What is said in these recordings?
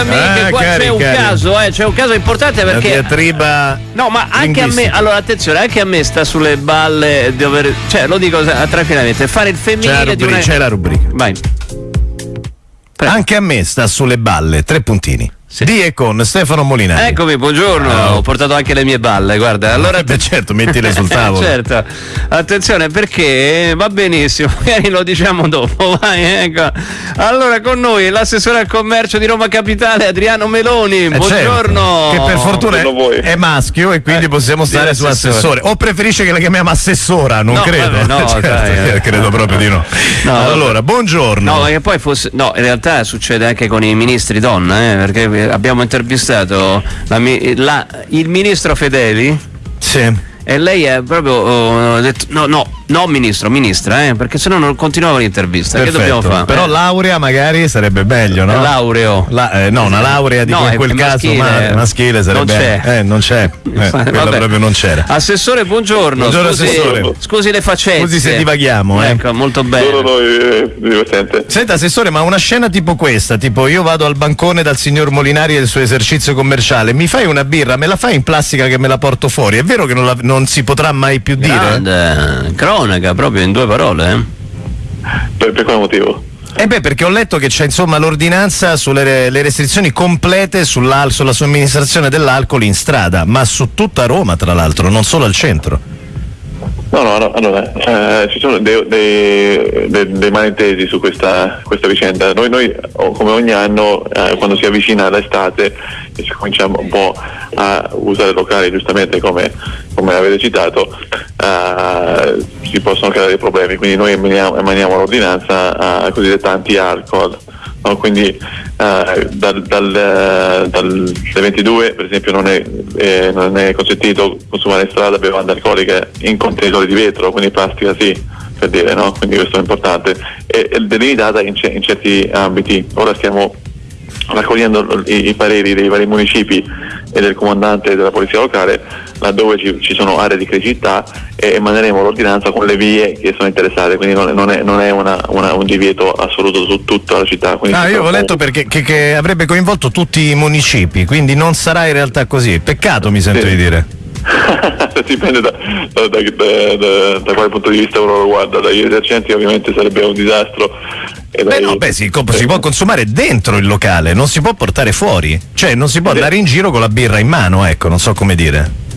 amiche, Ah, qua cari, c'è un cari. caso, eh, c'è un caso importante La perché diatriba No, ma anche a me, allora attenzione, anche a me sta sulle balle di aver, cioè lo dico tranquillamente, fare il C'è la, femminile rubrica, una c'è la rubrica. Vai. Prego. Anche a me sta sulle balle, tre puntini. Di e con Stefano Molinari. Eccomi, buongiorno. Ah, Ho portato anche le mie balle, guarda. Allora Beh, certo, mettile sul tavolo. certo. Attenzione perché va benissimo, magari lo diciamo dopo. Vai, ecco. Allora con noi l'assessore al commercio di Roma Capitale Adriano Meloni. Eh, Buongiorno. certo, Che per fortuna è, è maschio e quindi Eh, possiamo sì, stare su assessore. O preferisce che la chiamiamo assessora? Non No, credo. vabbè, no, Certo, dai, eh. credo proprio di no. No, vabbè. allora, buongiorno. No, ma che poi fosse. No, in realtà succede anche con i ministri donna, eh, perché abbiamo intervistato la la- il ministro Fedeli Sì. e lei è proprio oh, detto, no, no, no ministro, ministra, eh, perché sennò non continuava l'intervista. Che Perfetto. dobbiamo fare? Però Eh, laurea magari sarebbe meglio, no? Laureo. La- eh, no, una laurea dico No, in quel è caso maschile. ma- maschile sarebbe. Non c'è. Eh, non c'è. Eh, quella proprio non c'era. Assessore, buongiorno. Buongiorno, scusi, assessore. scusi le faccette. Scusi se divaghiamo, eh. Ecco, molto bene. Solo noi eh, divertente. Senta, assessore, ma una scena tipo questa, tipo io vado al bancone dal signor Molinari e il suo esercizio commerciale, mi fai una birra, me la fai in plastica che me la porto fuori? È vero che non, la- non si potrà mai più dire? Grande, cronaca, proprio in due parole. Eh? Per, per quale motivo? Eh beh, perché ho letto che c'è insomma l'ordinanza sulle le restrizioni complete sulla somministrazione dell'alcol in strada, ma su tutta Roma tra l'altro, non solo al centro. No, no, no, allora, eh, ci sono dei, dei- dei- dei malintesi su questa, questa vicenda. Noi, noi, come ogni anno, eh, quando si avvicina l'estate e si comincia un po' a usare locali, giustamente come, come avete citato, eh, si possono creare dei problemi. Quindi noi emaniamo, emaniamo l'ordinanza a cosiddetta anti-alcol. No? Quindi eh, dal, dal, eh, dal 22 per esempio non è, eh, non è consentito consumare in strada bevande alcoliche in contenitori di vetro, quindi plastica sì, per dire, no? quindi questo è importante, e, e delimitata in, in certi ambiti. Ora stiamo raccogliendo i, i pareri dei vari municipi e del comandante della polizia locale laddove ci, ci sono aree di criticità e emaneremo l'ordinanza con le vie che sono interessate, quindi non, non è, non è una- una- un divieto assoluto su tutta la città. Ah, io può- letto perché che, che avrebbe coinvolto tutti i municipi, quindi non sarà in realtà così. Peccato mi sento Sì. di dire. Dipende da, da- da- da- quale punto di vista uno lo guarda, dagli esercenti ovviamente sarebbe un disastro. Beh dai- no, beh, si, si può consumare dentro il locale, non si può portare fuori. Cioè non si può andare in giro con la birra in mano, ecco, non so come dire.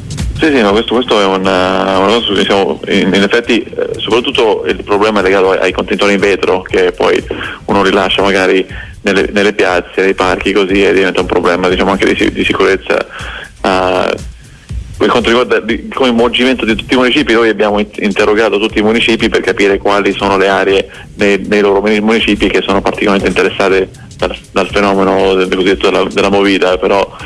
Sì, sì, ma questo, questo è una, una cosa su cui siamo, in, in effetti, eh, soprattutto il problema è legato ai, contenitori in vetro che poi uno rilascia magari nelle, nelle piazze, nei parchi così e diventa un problema diciamo anche di, di sicurezza. eh, per quanto riguarda il coinvolgimento di tutti i municipi, noi abbiamo in- interrogato tutti i municipi per capire quali sono le aree nei, nei loro municipi che sono particolarmente interessate dal, dal fenomeno del, della, della movida, però eh,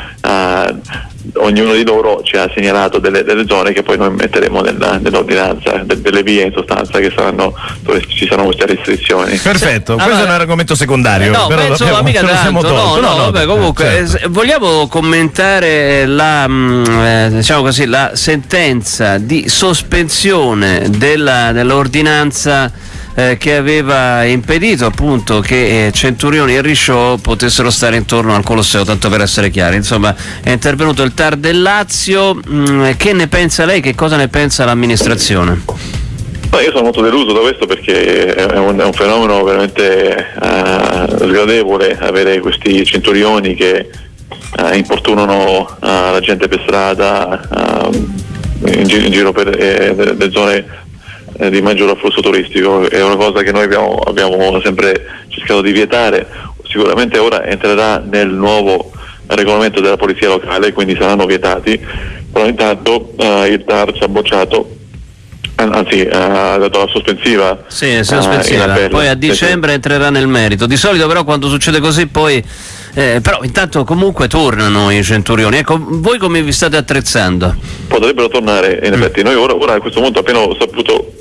ognuno di loro ci ha segnalato delle, delle zone che poi noi metteremo nella- nell'ordinanza, de- delle vie in sostanza che saranno dove ci saranno queste restrizioni. Perfetto, Allora- questo è un argomento secondario. No, però penso l'abbiamo- mica tanto. No, tolto. no, vabbè, eh, comunque, certo. eh, vogliamo commentare la, mm, eh, diciamo così, la sentenza di sospensione della- dell'ordinanza eh, che aveva impedito appunto che eh, Centurioni e Risciò potessero stare intorno al Colosseo, tanto per essere chiari. Insomma, è intervenuto il TAR del Lazio. Mm, che ne pensa lei? Che cosa ne pensa l'amministrazione? No, io sono molto deluso da questo perché è un, è un fenomeno veramente eh, sgradevole avere questi centurioni che eh, importunano eh, la gente per strada eh, in, gi- in giro per eh, le zone eh, di maggior afflusso turistico. È una cosa che noi abbiamo, abbiamo sempre cercato di vietare. Sicuramente ora entrerà nel nuovo regolamento della polizia locale, quindi saranno vietati, però intanto eh, il TAR ci ha bocciato An- Anzi, eh, ha dato la sospensiva. Sì, eh, sospensiva. appello. Poi a dicembre entrerà nel merito. Di solito però quando succede così poi... eh, però intanto comunque tornano i centurioni. Ecco, voi come vi state attrezzando? Potrebbero tornare, Mm. in effetti. Noi ora, ora a questo punto, appena ho saputo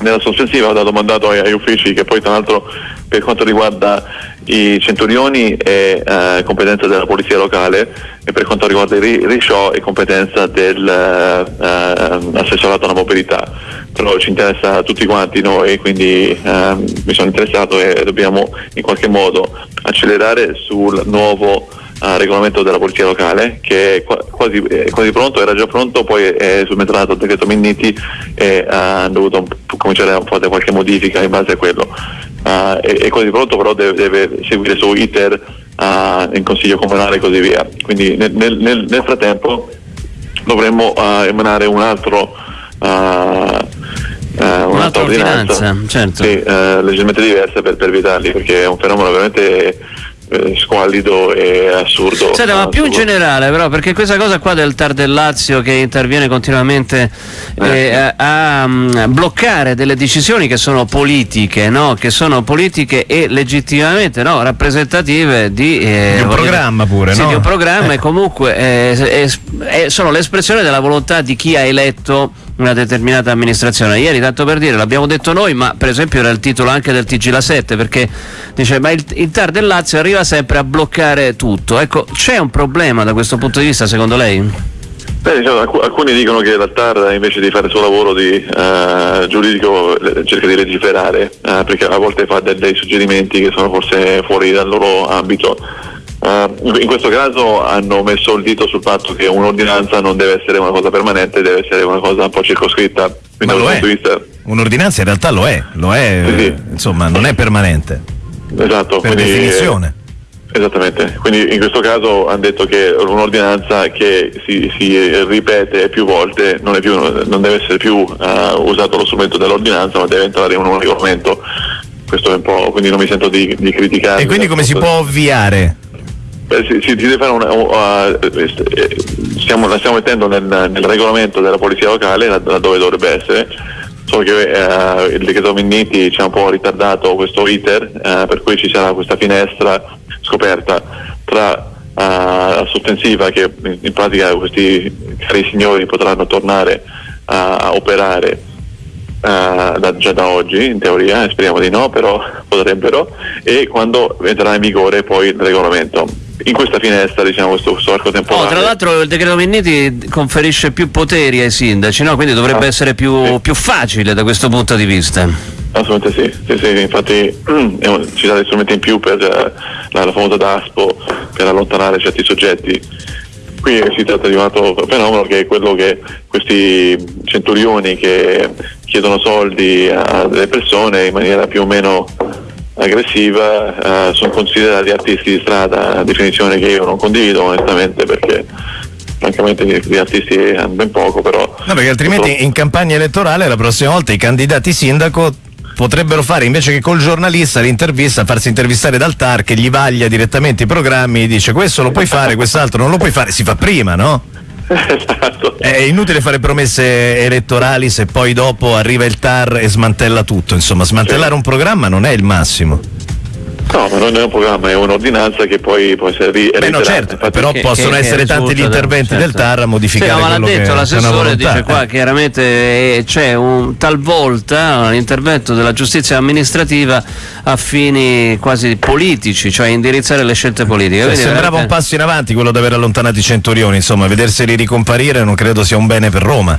nella sospensiva, ho dato mandato ai, uffici che poi tra l'altro per quanto riguarda i centurioni è eh, competenza della polizia locale e per quanto riguarda i risciò è competenza dell'assessorato alla mobilità. Però ci interessa tutti quanti noi, quindi ehm, mi sono interessato e dobbiamo in qualche modo accelerare sul nuovo uh, regolamento della polizia locale che è quasi, è quasi, pronto, era già pronto, poi è subentrato il decreto Minniti e uh, hanno dovuto cominciare a fare qualche modifica in base a quello. Uh, è, è, quasi pronto però deve, deve seguire su iter uh, in consiglio comunale e così via. Quindi nel, nel, nel frattempo dovremmo emanare un altro Uh, un'altra ordinanza, certo. sì, uh, leggermente diversa per, per evitarli perché è un fenomeno veramente eh, squallido e assurdo. Senta, ma più in generale però, perché questa cosa qua del TAR del Lazio che interviene continuamente eh, eh, a, a, mm, bloccare delle decisioni che sono politiche, no? che sono politiche e legittimamente no? rappresentative di, eh, di, un programma pure, sì, no? di un programma e comunque eh, sono l'espressione della volontà di chi ha eletto una determinata amministrazione. Ieri, tanto per dire, l'abbiamo detto noi, ma per esempio era il titolo anche del TG La 7, perché dice ma il, il TAR del Lazio arriva sempre a bloccare tutto. Ecco, c'è un problema da questo punto di vista secondo lei? Beh, diciamo, alcuni dicono che la TAR invece di fare il suo lavoro di uh, giuridico cerca di legiferare uh, perché a volte fa dei, dei suggerimenti che sono forse fuori dal loro ambito. Uh, in questo caso hanno messo il dito sul fatto che un'ordinanza non deve essere una cosa permanente, deve essere una cosa un po' circoscritta. Ma lo è. Vista... Un'ordinanza in realtà lo è, lo è sì, sì. insomma, non è permanente. Esatto. Per quindi, definizione. Esattamente, quindi in questo caso hanno detto che un'ordinanza che si, si ripete più volte non, più, non deve essere più uh, usato lo strumento dell'ordinanza ma deve entrare in un regolamento, questo è un po', quindi non mi sento di, di criticare. E quindi come si può ovviare? Beh, si, si, deve fare una, uh, stiamo, la stiamo mettendo nel, nel, regolamento della polizia locale, laddove dovrebbe essere, solo che uh, il decreto Minniti ci ha un po' ritardato questo iter, uh, per cui ci sarà questa finestra scoperta tra la sospensiva che in pratica questi cari signori potranno tornare a operare Uh, da, già da oggi in teoria, speriamo di no, però potrebbero, e quando entrerà in vigore poi il regolamento in questa finestra, diciamo, questo, questo arco temporale. Oh, tra l'altro il decreto Minniti conferisce più poteri ai sindaci, no? quindi dovrebbe ah, essere più, sì. più, facile da questo punto di vista. Assolutamente sì, sì, sì infatti ci dà dei strumenti in più per eh, la, la famosa DASPO per allontanare certi soggetti. Qui si tratta di un altro fenomeno che è quello che questi centurioni che chiedono soldi a delle persone in maniera più o meno aggressiva eh, sono considerati artisti di strada, definizione che io non condivido onestamente perché francamente gli artisti hanno ben poco però... No perché altrimenti purtroppo... in campagna elettorale la prossima volta i candidati sindaco potrebbero fare invece che col giornalista l'intervista, farsi intervistare dal TAR che gli vaglia direttamente i programmi, dice questo lo puoi fare, quest'altro non lo puoi fare, si fa prima, no? Esatto. È inutile fare promesse elettorali se poi dopo arriva il TAR e smantella tutto. Insomma, smantellare sì. un programma non è il massimo. No, ma non è un programma, è un'ordinanza che poi può essere Beh, no, certo, Infatti, però che, possono che, essere che tanti gli interventi certo. del TAR a modificare sì, no, ma l'ha detto l'assessore dice qua eh. chiaramente eh, c'è un talvolta un intervento della giustizia amministrativa a fini quasi politici, cioè indirizzare le scelte politiche. Cioè, sembrava veramente... un passo in avanti quello di aver allontanato i centurioni, insomma, vederseli ricomparire non credo sia un bene per Roma.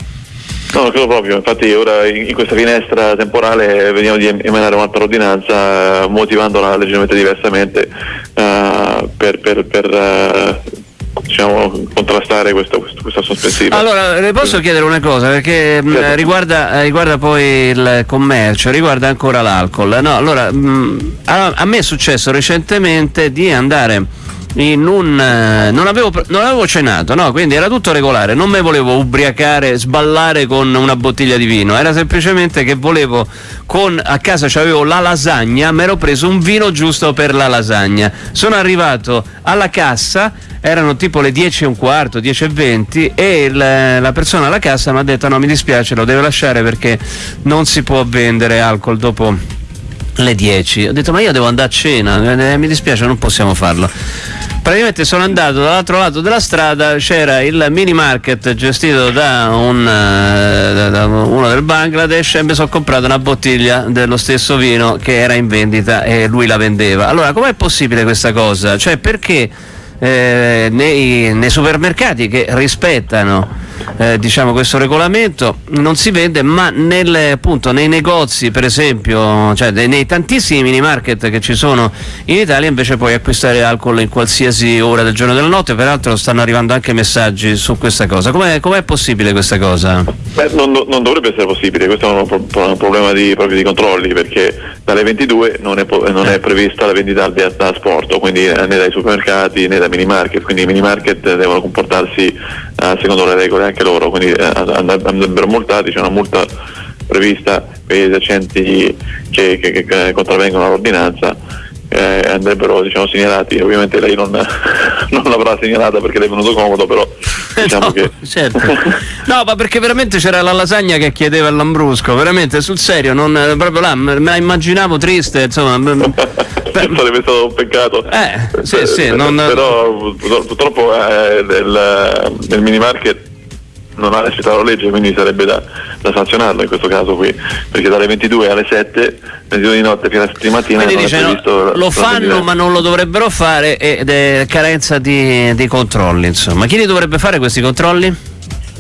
No, non credo proprio, infatti ora in questa finestra temporale veniamo di emanare un'altra ordinanza motivandola leggermente diversamente uh, per, per, per uh, diciamo, contrastare questo, questo, questa sospensiva. Allora, le posso chiedere una cosa, perché mm, certo. riguarda, riguarda, poi il commercio, riguarda ancora l'alcol. No, allora, mh, mm, a, a me è successo recentemente di andare un, eh, non, avevo, non, avevo, cenato, no? quindi era tutto regolare, non me volevo ubriacare, sballare con una bottiglia di vino, era semplicemente che volevo, con, a casa avevo la lasagna, mi ero preso un vino giusto per la lasagna. Sono arrivato alla cassa, erano tipo le 10 e un quarto, 10 e 20 e il, la persona alla cassa mi ha detto no mi dispiace, lo deve lasciare perché non si può vendere alcol dopo le 10. Ho detto ma io devo andare a cena, eh, mi dispiace non possiamo farlo. Praticamente sono andato dall'altro lato della strada, c'era il mini market gestito da, un, eh, da uno del Bangladesh e mi sono comprato una bottiglia dello stesso vino che era in vendita e lui la vendeva. Allora, com'è possibile questa cosa? Cioè, perché eh, nei, nei supermercati che rispettano eh, diciamo questo regolamento non si vende ma nelle, appunto, nei negozi per esempio cioè nei tantissimi mini market che ci sono in Italia invece puoi acquistare alcol in qualsiasi ora del giorno e della notte. Peraltro stanno arrivando anche messaggi su questa cosa. Com'è, com'è possibile questa cosa? Beh, non, non, dovrebbe essere possibile. Questo è un, pro- un problema di, proprio di controlli perché dalle 22 non è, non è prevista la vendita da, da sport. Quindi né dai supermercati né dai mini market. Quindi i mini market devono comportarsi eh, secondo le regole anche loro, quindi eh, andrebbero multati, c'è una multa prevista per gli esercenti che, che, che contravvengono all'ordinanza eh, andrebbero diciamo, segnalati, ovviamente lei non, non, l'avrà segnalata perché le è venuto comodo, però diciamo no, che... Certo. no, ma perché veramente c'era la lasagna che chiedeva il Lambrusco, veramente sul serio, non, proprio là, me la immaginavo triste, insomma... sarebbe stato un peccato. Eh, sì, sì, non... Però purtroppo eh, nel, nel mini market non ha rispettato la legge, quindi sarebbe da, da, sanzionarlo in questo caso qui, perché dalle 22 alle 7, 22 di notte fino alle 7 di mattina quindi dice, no, lo fanno ma non lo dovrebbero fare ed è carenza di, di, controlli, insomma. Chi li dovrebbe fare questi controlli?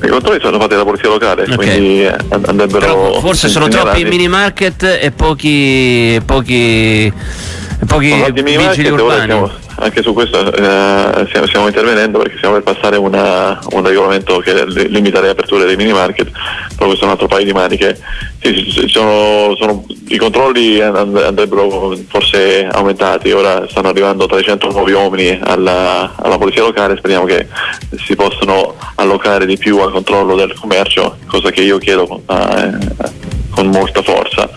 I controlli sono fatti dalla polizia locale, okay. quindi andrebbero... Però forse sono troppi mini market e pochi... pochi pochi vigili urbani anche su questo eh, stiamo, stiamo, intervenendo perché stiamo per passare una, un regolamento che limita le aperture dei mini market, però questo è un altro paio di maniche. Sì, sono, sono, I controlli andrebbero forse aumentati, ora stanno arrivando 300 nuovi uomini alla, alla polizia locale, speriamo che si possano allocare di più al controllo del commercio, cosa che io chiedo eh, con molta forza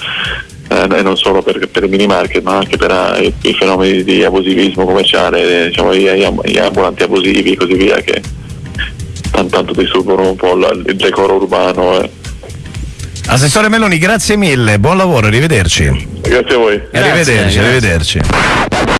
e non solo per, per, i mini market ma anche per i, i, fenomeni di abusivismo commerciale, diciamo, gli, gli, ambulanti abusivi e così via che tanto, tanto disturbano un po' la, il decoro urbano. Eh. Assessore Meloni, grazie mille, buon lavoro, arrivederci. Grazie a voi. Grazie, arrivederci, grazie. arrivederci.